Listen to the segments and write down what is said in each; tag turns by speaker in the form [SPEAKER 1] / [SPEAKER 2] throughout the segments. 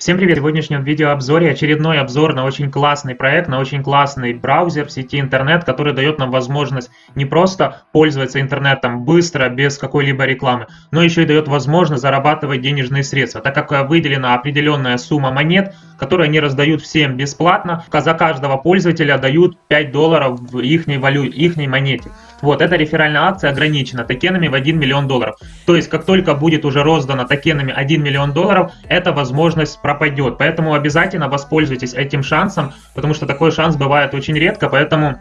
[SPEAKER 1] Всем привет! В сегодняшнем видеообзоре очередной обзор на очень классный проект, на очень классный браузер в сети интернет, который дает нам возможность не просто пользоваться интернетом быстро, без какой-либо рекламы, но еще и дает возможность зарабатывать денежные средства, так как выделена определенная сумма монет, которые они раздают всем бесплатно, за каждого пользователя дают 5 долларов в их валюте, их монете. Вот, эта реферальная акция ограничена токенами в 1 миллион долларов. То есть, как только будет уже роздано токенами 1 миллион долларов, эта возможность пропадет. Поэтому обязательно воспользуйтесь этим шансом, потому что такой шанс бывает очень редко, поэтому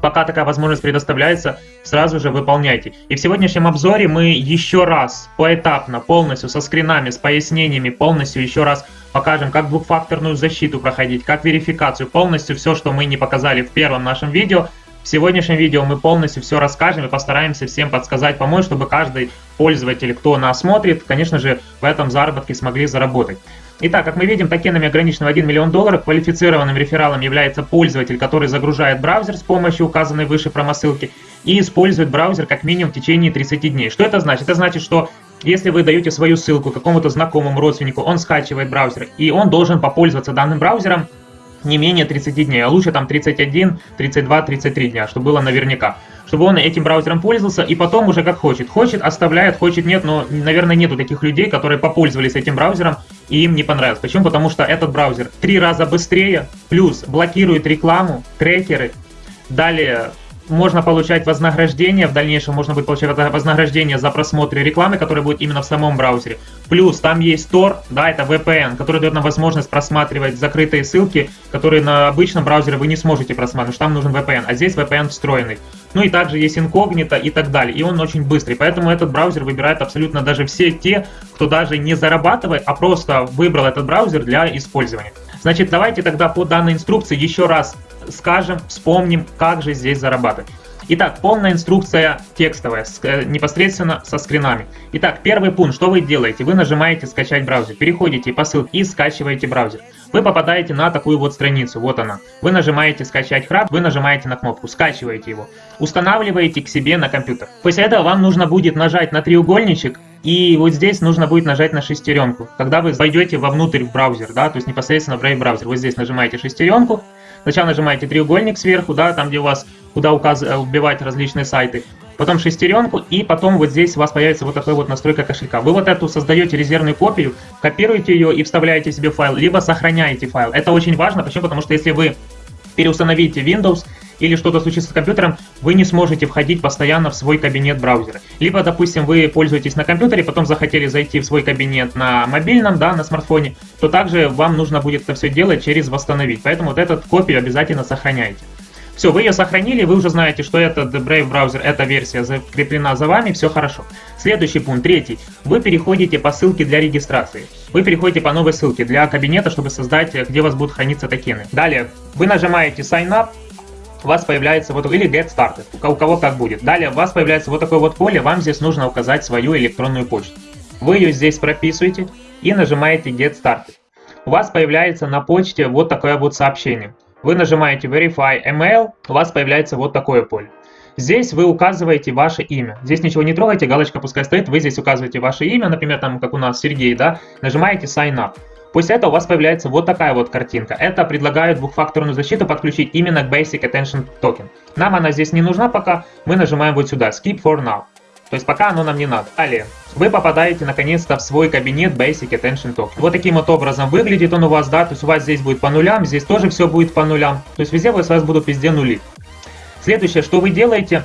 [SPEAKER 1] пока такая возможность предоставляется, сразу же выполняйте. И в сегодняшнем обзоре мы еще раз поэтапно, полностью со скринами, с пояснениями, полностью еще раз покажем, как двухфакторную защиту проходить, как верификацию, полностью все, что мы не показали в первом нашем видео, в сегодняшнем видео мы полностью все расскажем и постараемся всем подсказать, помочь, чтобы каждый пользователь, кто нас смотрит, конечно же, в этом заработке смогли заработать. Итак, как мы видим, токенами ограниченного 1 миллион долларов квалифицированным рефералом является пользователь, который загружает браузер с помощью указанной выше промосылки и использует браузер как минимум в течение 30 дней. Что это значит? Это значит, что если вы даете свою ссылку какому-то знакомому родственнику, он скачивает браузер, и он должен попользоваться данным браузером не менее 30 дней, а лучше там 31, 32, 33 дня, чтобы было наверняка. Чтобы он этим браузером пользовался и потом уже как хочет. Хочет, оставляет, хочет, нет, но, наверное, нету таких людей, которые попользовались этим браузером и им не понравилось. Почему? Потому что этот браузер три раза быстрее, плюс блокирует рекламу, трекеры, далее можно получать вознаграждение, в дальнейшем можно будет получать вознаграждение за просмотр рекламы, которая будет именно в самом браузере. Плюс там есть Tor, да, это VPN, который дает нам возможность просматривать закрытые ссылки, которые на обычном браузере вы не сможете просматривать, там нужен VPN, а здесь VPN встроенный. Ну и также есть инкогнито и так далее, и он очень быстрый, поэтому этот браузер выбирает абсолютно даже все те, кто даже не зарабатывает, а просто выбрал этот браузер для использования. Значит, давайте тогда по данной инструкции еще раз скажем, вспомним, как же здесь зарабатывать. Итак, полная инструкция текстовая, с, э, непосредственно со скринами. Итак, первый пункт, что вы делаете? Вы нажимаете «Скачать браузер», переходите по ссылке и скачиваете браузер. Вы попадаете на такую вот страницу, вот она. Вы нажимаете «Скачать храп», вы нажимаете на кнопку, скачиваете его, устанавливаете к себе на компьютер. После этого вам нужно будет нажать на треугольничек и вот здесь нужно будет нажать на шестеренку. Когда вы войдете вовнутрь в браузер, да, то есть непосредственно в Brave браузер, вы здесь нажимаете шестеренку, Сначала нажимаете треугольник сверху, да, там где у вас, куда указ... вбивать различные сайты. Потом шестеренку, и потом вот здесь у вас появится вот такая вот настройка кошелька. Вы вот эту создаете резервную копию, копируете ее и вставляете себе файл, либо сохраняете файл. Это очень важно, почему? Потому что если вы переустановите Windows, или что-то случится с компьютером, вы не сможете входить постоянно в свой кабинет браузера. Либо, допустим, вы пользуетесь на компьютере, потом захотели зайти в свой кабинет на мобильном, да, на смартфоне, то также вам нужно будет это все делать через восстановить. Поэтому вот эту копию обязательно сохраняйте. Все, вы ее сохранили, вы уже знаете, что этот Brave браузер, эта версия закреплена за вами, все хорошо. Следующий пункт, третий. Вы переходите по ссылке для регистрации. Вы переходите по новой ссылке для кабинета, чтобы создать, где у вас будут храниться токены. Далее, вы нажимаете Sign Up, у вас появляется вот или Get Started, у кого как будет. Далее у вас появляется вот такое вот поле, вам здесь нужно указать свою электронную почту. Вы ее здесь прописываете и нажимаете Get Started. У вас появляется на почте вот такое вот сообщение. Вы нажимаете Verify Email, у вас появляется вот такое поле. Здесь вы указываете ваше имя. Здесь ничего не трогайте, галочка пускай стоит, вы здесь указываете ваше имя, например, там, как у нас Сергей, да, нажимаете Sign Up. После этого у вас появляется вот такая вот картинка. Это предлагает двухфакторную защиту подключить именно к Basic Attention Token. Нам она здесь не нужна пока, мы нажимаем вот сюда, Skip for Now. То есть пока оно нам не надо. Далее, вы попадаете наконец-то в свой кабинет Basic Attention Token. Вот таким вот образом выглядит он у вас, да, то есть у вас здесь будет по нулям, здесь тоже все будет по нулям. То есть везде у вас будут везде нули. Следующее, что вы делаете,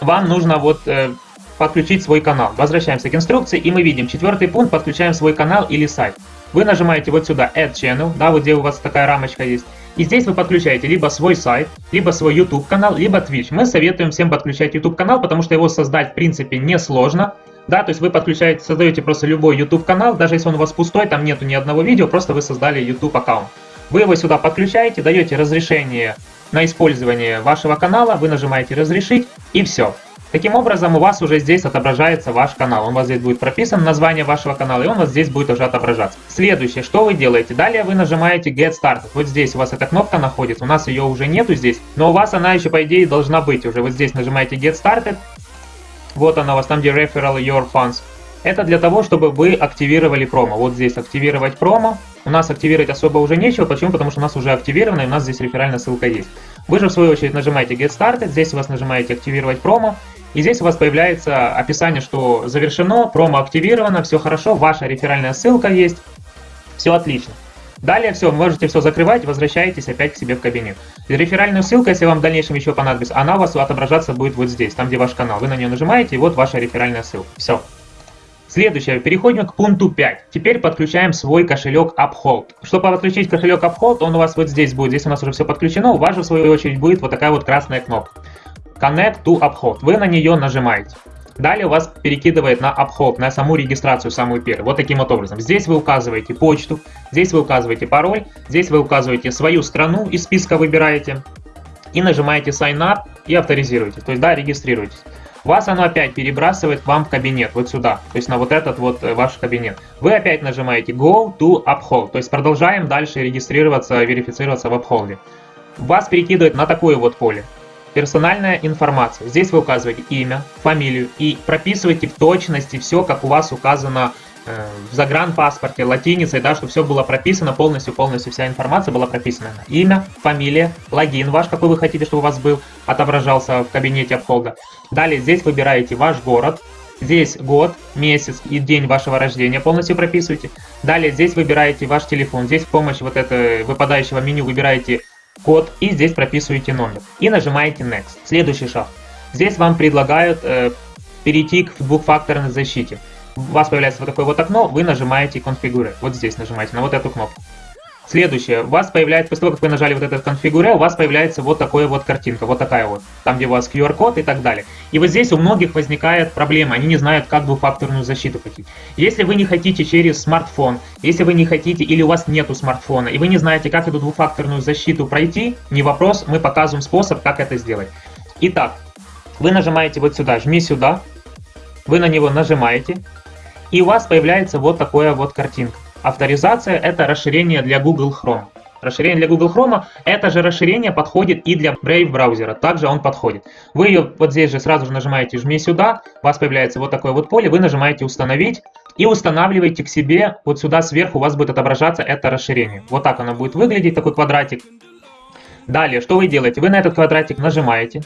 [SPEAKER 1] вам нужно вот э, подключить свой канал. Возвращаемся к инструкции и мы видим четвертый пункт, подключаем свой канал или сайт. Вы нажимаете вот сюда Add Channel, да, вот где у вас такая рамочка есть. И здесь вы подключаете либо свой сайт, либо свой YouTube канал, либо Twitch. Мы советуем всем подключать YouTube канал, потому что его создать в принципе несложно. Да, то есть вы подключаете, создаете просто любой YouTube канал, даже если он у вас пустой, там нету ни одного видео, просто вы создали YouTube аккаунт. Вы его сюда подключаете, даете разрешение на использование вашего канала, вы нажимаете разрешить и все. Таким образом, у вас уже здесь отображается ваш канал. Он у вас здесь будет прописан, название вашего канала, и он у вас здесь будет уже отображаться. Следующее, что вы делаете? Далее вы нажимаете Get Started. Вот здесь у вас эта кнопка находится, у нас ее уже нету здесь, но у вас она еще, по идее, должна быть уже. Вот здесь нажимаете Get Started. Вот она у вас там, где Referral Your Funds. Это для того, чтобы вы активировали промо. Вот здесь активировать промо. у нас активировать особо уже нечего. Почему? Потому что у нас уже активировано, и у нас здесь реферальная ссылка есть. Вы же в свою очередь нажимаете Get Started, здесь у вас нажимаете активировать промо, и здесь у вас появляется описание, что завершено, промо активировано, все хорошо, ваша реферальная ссылка есть, все отлично. Далее все, вы можете все закрывать, возвращаетесь опять к себе в кабинет. Реферальную ссылку, если вам в дальнейшем еще понадобится, она у вас отображаться будет вот здесь, там где ваш канал. Вы на нее нажимаете, и вот ваша реферальная ссылка. Все. Следующее, переходим к пункту 5. Теперь подключаем свой кошелек Uphold. Чтобы подключить кошелек Uphold, он у вас вот здесь будет. Здесь у нас уже все подключено. У вас же в свою очередь будет вот такая вот красная кнопка. Connect to Uphold. Вы на нее нажимаете. Далее вас перекидывает на Uphold, на саму регистрацию, самую первую. Вот таким вот образом. Здесь вы указываете почту, здесь вы указываете пароль, здесь вы указываете свою страну, из списка выбираете и нажимаете Sign Up и авторизируете. То есть, да, регистрируйтесь. Вас оно опять перебрасывает к вам в кабинет, вот сюда, то есть на вот этот вот э, ваш кабинет. Вы опять нажимаете Go to Uphold, то есть продолжаем дальше регистрироваться, верифицироваться в Uphold. Вас перекидывает на такое вот поле. Персональная информация. Здесь вы указываете имя, фамилию и прописываете в точности все, как у вас указано э, в загранпаспорте, латиницей, да, чтобы все было прописано полностью, полностью вся информация была прописана. Имя, фамилия, логин ваш, какой вы хотите, чтобы у вас был, отображался в кабинете обхода. Далее здесь выбираете ваш город, здесь год, месяц и день вашего рождения полностью прописываете. Далее здесь выбираете ваш телефон, здесь с помощью вот этого выпадающего меню выбираете код и здесь прописываете номер. И нажимаете Next. Следующий шаг. Здесь вам предлагают э, перейти к двухфакторной защите. У вас появляется вот такое вот окно, вы нажимаете Configure. Вот здесь нажимаете на вот эту кнопку. Следующее, у вас появляется, после того, как вы нажали вот этот конфигуре, у вас появляется вот такая вот картинка, вот такая вот, там, где у вас QR-код и так далее. И вот здесь у многих возникает проблема, они не знают, как двухфакторную защиту хотите. Если вы не хотите через смартфон, если вы не хотите или у вас нету смартфона, и вы не знаете, как эту двухфакторную защиту пройти, не вопрос, мы показываем способ, как это сделать. Итак, вы нажимаете вот сюда, жми сюда, вы на него нажимаете, и у вас появляется вот такая вот картинка. Авторизация – это расширение для Google Chrome. Расширение для Google Chrome, это же расширение подходит и для Brave браузера, также он подходит. Вы ее вот здесь же сразу же нажимаете «Жми сюда», у вас появляется вот такое вот поле, вы нажимаете «Установить» и устанавливаете к себе, вот сюда сверху у вас будет отображаться это расширение. Вот так оно будет выглядеть, такой квадратик. Далее, что вы делаете? Вы на этот квадратик нажимаете,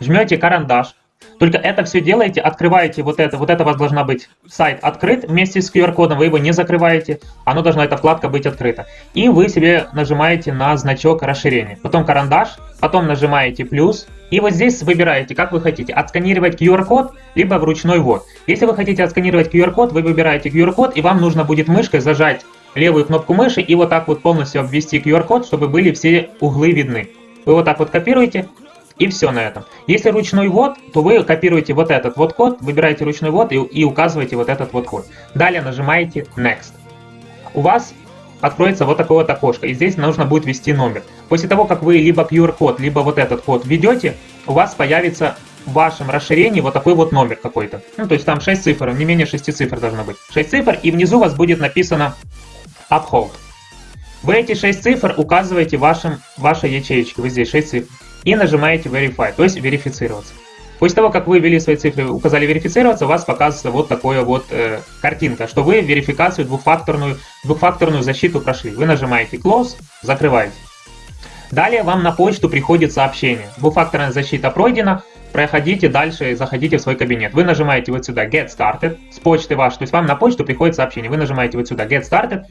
[SPEAKER 1] жмете карандаш, только это все делаете, открываете вот это, вот это у вас должна быть сайт открыт вместе с QR-кодом, вы его не закрываете, оно должна, эта вкладка быть открыта. И вы себе нажимаете на значок расширения, потом карандаш, потом нажимаете плюс, и вот здесь выбираете, как вы хотите, отсканировать QR-код, либо вручной ввод. Если вы хотите отсканировать QR-код, вы выбираете QR-код, и вам нужно будет мышкой зажать левую кнопку мыши и вот так вот полностью обвести QR-код, чтобы были все углы видны. Вы вот так вот копируете, и все на этом. Если ручной ввод, то вы копируете вот этот вот код, выбираете ручной ввод и, и указываете вот этот вот код. Далее нажимаете Next. У вас откроется вот такое вот окошко, и здесь нужно будет ввести номер. После того, как вы либо QR-код, либо вот этот код введете, у вас появится в вашем расширении вот такой вот номер какой-то. Ну, то есть там 6 цифр, не менее 6 цифр должно быть. 6 цифр, и внизу у вас будет написано Uphold. Вы эти 6 цифр указываете вашим, вашей ячеечке, вы здесь 6 цифр и нажимаете Verify, то есть верифицироваться. После того, как вы ввели свои цифры, указали верифицироваться, у вас показывается вот такая вот э, картинка, что вы верификацию двухфакторную, двухфакторную защиту прошли. Вы нажимаете Close, закрываете. Далее вам на почту приходит сообщение. Двухфакторная защита пройдена, проходите дальше, заходите в свой кабинет. Вы нажимаете вот сюда Get Started с почты ваш, то есть вам на почту приходит сообщение. Вы нажимаете вот сюда Get Started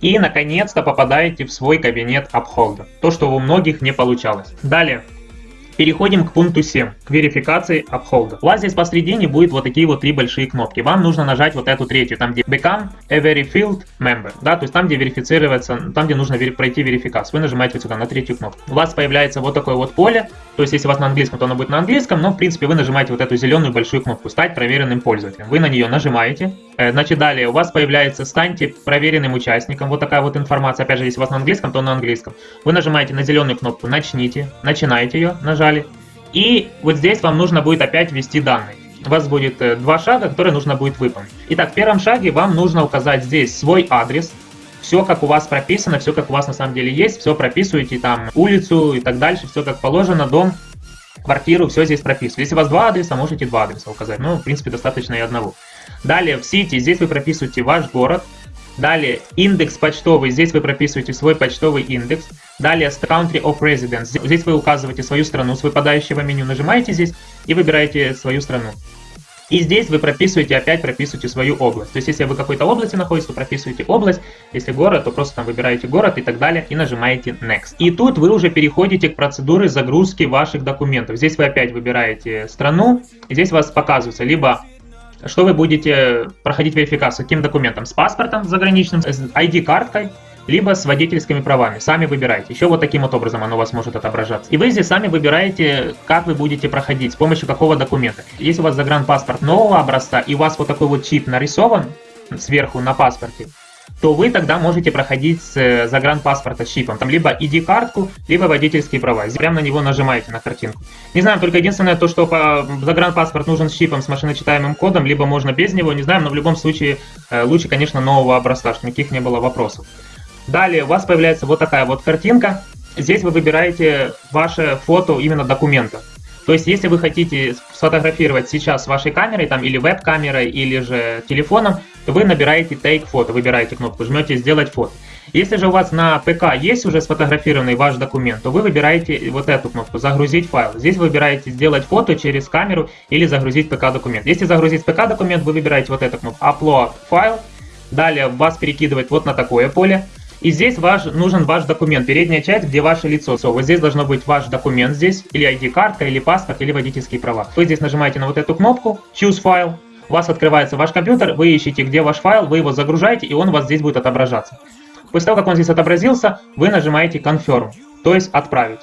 [SPEAKER 1] и наконец-то попадаете в свой кабинет Upholder. То, что у многих не получалось. Далее. Переходим к пункту 7, к верификации апхолда. У вас здесь посредине будет вот такие вот три большие кнопки. Вам нужно нажать вот эту третью, там где Become a Verified Member, да, то есть там, где верифицироваться, там, где нужно вери пройти верификацию. Вы нажимаете вот сюда на третью кнопку. У вас появляется вот такое вот поле, то есть если у вас на английском, то оно будет на английском, но в принципе вы нажимаете вот эту зеленую большую кнопку «Стать проверенным пользователем». Вы на нее нажимаете, э, значит далее у вас появляется «Станьте проверенным участником», вот такая вот информация, опять же, если у вас на английском, то на английском. Вы нажимаете на зеленую кнопку «Начните», начинаете ее, нажимаете нажали. И вот здесь вам нужно будет опять ввести данные. У вас будет э, два шага, которые нужно будет выполнить. Итак, в первом шаге вам нужно указать здесь свой адрес. Все, как у вас прописано, все, как у вас на самом деле есть, все прописываете, там, улицу и так дальше, все как положено, дом, квартиру, все здесь прописываете. Если у вас два адреса, можете два адреса указать. Ну, в принципе, достаточно и одного. Далее, в сети, здесь вы прописываете ваш город, Далее индекс почтовый, здесь вы прописываете свой почтовый индекс. Далее country of residence, здесь вы указываете свою страну с выпадающего меню, нажимаете здесь и выбираете свою страну. И здесь вы прописываете, опять прописываете свою область. То есть, если вы в какой-то области находитесь, то прописываете область. Если город, то просто там выбираете город и так далее, и нажимаете Next. И тут вы уже переходите к процедуре загрузки ваших документов. Здесь вы опять выбираете страну, и здесь у вас показывается либо что вы будете проходить верификацию, каким документом, с паспортом заграничным, с ID-карткой, либо с водительскими правами. Сами выбирайте. Еще вот таким вот образом оно у вас может отображаться. И вы здесь сами выбираете, как вы будете проходить, с помощью какого документа. Если у вас загранпаспорт нового образца и у вас вот такой вот чип нарисован сверху на паспорте, то вы тогда можете проходить с э, загранпаспорта с чипом. Там либо ID-картку, либо водительские права. Прямо на него нажимаете на картинку. Не знаю, только единственное то, что по загранпаспорт нужен с чипом, с машиночитаемым кодом, либо можно без него, не знаю, но в любом случае э, лучше, конечно, нового образца, чтобы никаких не было вопросов. Далее у вас появляется вот такая вот картинка. Здесь вы выбираете ваше фото именно документа. То есть, если вы хотите сфотографировать сейчас с вашей камерой, там, или веб-камерой, или же телефоном, вы набираете Take Photo, выбираете кнопку, жмете «Сделать фото». Если же у вас на ПК есть уже сфотографированный ваш документ, то вы выбираете вот эту кнопку «Загрузить файл». Здесь вы выбираете «Сделать фото через камеру» или «Загрузить ПК документ». Если загрузить ПК документ, вы выбираете вот эту кнопку «Upload файл». Далее вас перекидывает вот на такое поле. И здесь ваш, нужен ваш документ, передняя часть, где ваше лицо. So, вот здесь должно быть ваш документ здесь, или ID-картка, или паспорт, или водительские права. Вы здесь нажимаете на вот эту кнопку Choose File, у вас открывается ваш компьютер, вы ищете, где ваш файл, вы его загружаете, и он у вас здесь будет отображаться. После того, как он здесь отобразился, вы нажимаете Confirm, то есть отправить.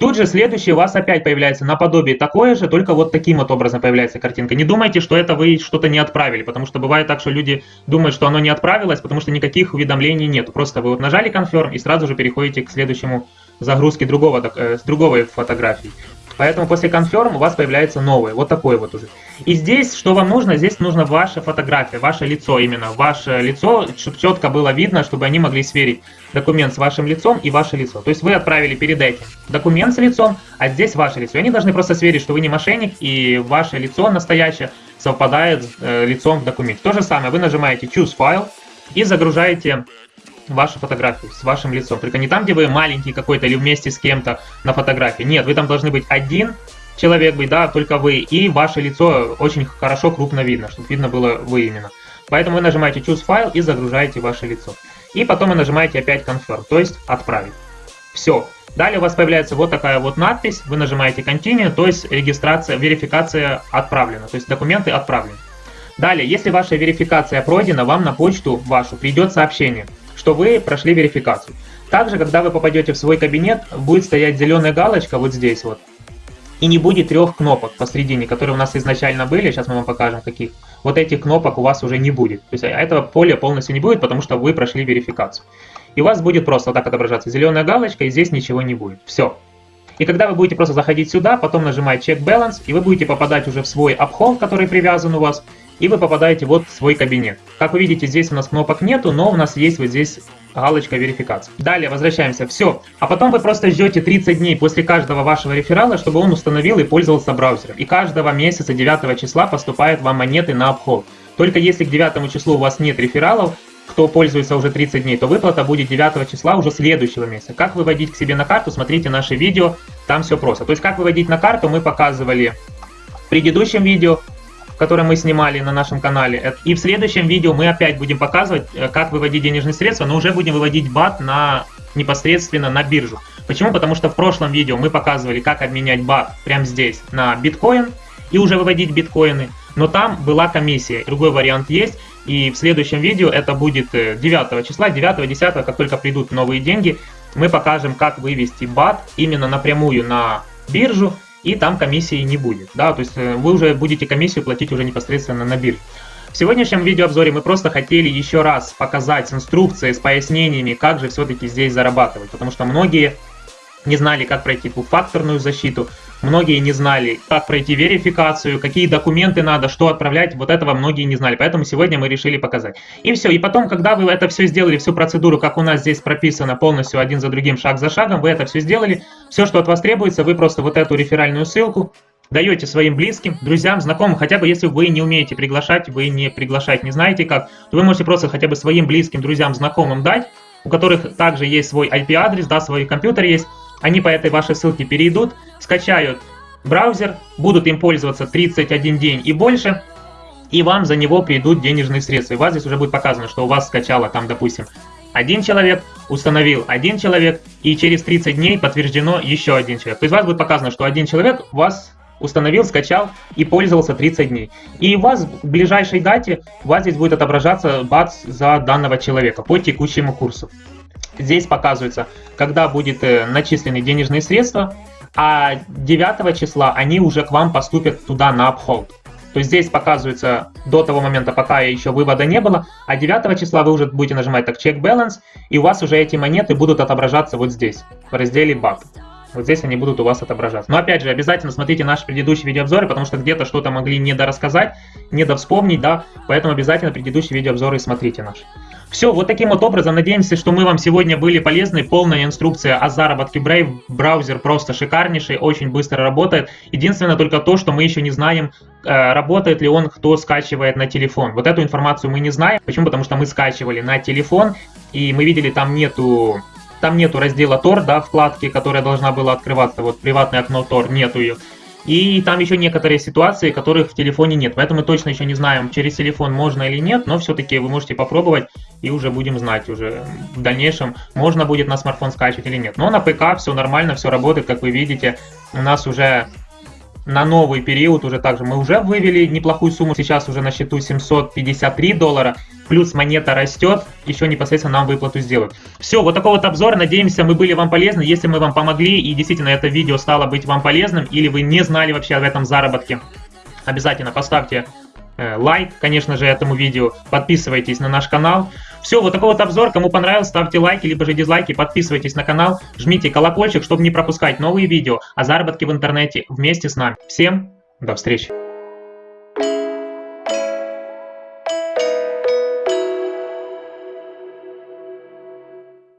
[SPEAKER 1] Тут же следующий у вас опять появляется наподобие такое же, только вот таким вот образом появляется картинка. Не думайте, что это вы что-то не отправили, потому что бывает так, что люди думают, что оно не отправилось, потому что никаких уведомлений нет. Просто вы вот нажали Confirm и сразу же переходите к следующему загрузке другого, э, с другой фотографии. Поэтому после Confirm у вас появляется новое, вот такое вот уже. И здесь, что вам нужно? Здесь нужно ваша фотография, ваше лицо именно. Ваше лицо, чтобы четко было видно, чтобы они могли сверить документ с вашим лицом и ваше лицо. То есть вы отправили перед этим документ с лицом, а здесь ваше лицо. И они должны просто сверить, что вы не мошенник, и ваше лицо настоящее совпадает с э, лицом в документе. То же самое, вы нажимаете Choose File и загружаете вашу фотографию с вашим лицом. Только не там, где вы маленький какой-то или вместе с кем-то на фотографии. Нет, вы там должны быть один человек быть, да, только вы. И ваше лицо очень хорошо крупно видно, чтобы видно было вы именно. Поэтому вы нажимаете Choose File и загружаете ваше лицо. И потом вы нажимаете опять Confirm, то есть отправить. Все. Далее у вас появляется вот такая вот надпись, вы нажимаете Continue, то есть регистрация, верификация отправлена, то есть документы отправлены. Далее, если ваша верификация пройдена, вам на почту вашу придет сообщение – что вы прошли верификацию. Также, когда вы попадете в свой кабинет, будет стоять зеленая галочка вот здесь вот. И не будет трех кнопок посередине, которые у нас изначально были, сейчас мы вам покажем каких. Вот этих кнопок у вас уже не будет. То есть этого поля полностью не будет, потому что вы прошли верификацию. И у вас будет просто вот так отображаться зеленая галочка, и здесь ничего не будет. Все. И когда вы будете просто заходить сюда, потом нажимать Check Balance, и вы будете попадать уже в свой обход, который привязан у вас, и вы попадаете вот в свой кабинет. Как вы видите, здесь у нас кнопок нету, но у нас есть вот здесь галочка верификации. Далее возвращаемся. Все. А потом вы просто ждете 30 дней после каждого вашего реферала, чтобы он установил и пользовался браузером. И каждого месяца 9 числа поступают вам монеты на обход. Только если к 9 числу у вас нет рефералов, кто пользуется уже 30 дней, то выплата будет 9 числа уже следующего месяца. Как выводить к себе на карту, смотрите наше видео, там все просто. То есть как выводить на карту мы показывали в предыдущем видео, который мы снимали на нашем канале. И в следующем видео мы опять будем показывать, э, как выводить денежные средства, но уже будем выводить бат на непосредственно на биржу. Почему? Потому что в прошлом видео мы показывали, как обменять бат прямо здесь на биткоин и уже выводить биткоины. Но там была комиссия, другой вариант есть. И в следующем видео, это будет 9 э, числа, 9-10, как только придут новые деньги, мы покажем, как вывести бат именно напрямую на биржу и там комиссии не будет. Да, то есть э, вы уже будете комиссию платить уже непосредственно на бирже. В сегодняшнем видеообзоре мы просто хотели еще раз показать с инструкцией, с пояснениями, как же все-таки здесь зарабатывать, потому что многие не знали, как пройти двухфакторную защиту, многие не знали, как пройти верификацию, какие документы надо, что отправлять, вот этого многие не знали, поэтому сегодня мы решили показать. И все, и потом, когда вы это все сделали, всю процедуру, как у нас здесь прописано полностью один за другим, шаг за шагом, вы это все сделали, все, что от вас требуется, вы просто вот эту реферальную ссылку даете своим близким, друзьям, знакомым, хотя бы если вы не умеете приглашать, вы не приглашать не знаете как, то вы можете просто хотя бы своим близким, друзьям, знакомым дать, у которых также есть свой IP-адрес, да, свой компьютер есть, они по этой вашей ссылке перейдут, скачают браузер, будут им пользоваться 31 день и больше, и вам за него придут денежные средства. И у вас здесь уже будет показано, что у вас скачало там, допустим, один человек, установил один человек, и через 30 дней подтверждено еще один человек. То есть у вас будет показано, что один человек у вас установил, скачал и пользовался 30 дней. И у вас в ближайшей дате у вас здесь будет отображаться бац за данного человека по текущему курсу. Здесь показывается, когда будет э, начислены денежные средства, а 9 числа они уже к вам поступят туда на обход. То есть здесь показывается до того момента, пока еще вывода не было, а 9 числа вы уже будете нажимать так check balance, и у вас уже эти монеты будут отображаться вот здесь, в разделе BAC. Вот здесь они будут у вас отображаться. Но опять же, обязательно смотрите наши предыдущие видеообзоры, потому что где-то что-то могли недорассказать, недовспомнить, да, поэтому обязательно предыдущие видеообзоры смотрите наши. Все, вот таким вот образом, надеемся, что мы вам сегодня были полезны. Полная инструкция о заработке Brave. Браузер просто шикарнейший, очень быстро работает. Единственное только то, что мы еще не знаем, э, работает ли он, кто скачивает на телефон. Вот эту информацию мы не знаем. Почему? Потому что мы скачивали на телефон, и мы видели, там нету там нету раздела Tor, да, вкладки, которая должна была открываться, вот приватное окно Tor, нету ее. И там еще некоторые ситуации, которых в телефоне нет. Поэтому мы точно еще не знаем, через телефон можно или нет, но все-таки вы можете попробовать и уже будем знать уже в дальнейшем, можно будет на смартфон скачивать или нет. Но на ПК все нормально, все работает, как вы видите. У нас уже на новый период уже также мы уже вывели неплохую сумму, сейчас уже на счету 753 доллара, плюс монета растет, еще непосредственно нам выплату сделают. Все, вот такой вот обзор, надеемся мы были вам полезны, если мы вам помогли и действительно это видео стало быть вам полезным, или вы не знали вообще об этом заработке, обязательно поставьте э, лайк, конечно же, этому видео, подписывайтесь на наш канал. Все, вот такой вот обзор. Кому понравилось, ставьте лайки, либо же дизлайки, подписывайтесь на канал, жмите колокольчик, чтобы не пропускать новые видео о заработке в интернете вместе с нами. Всем до встречи!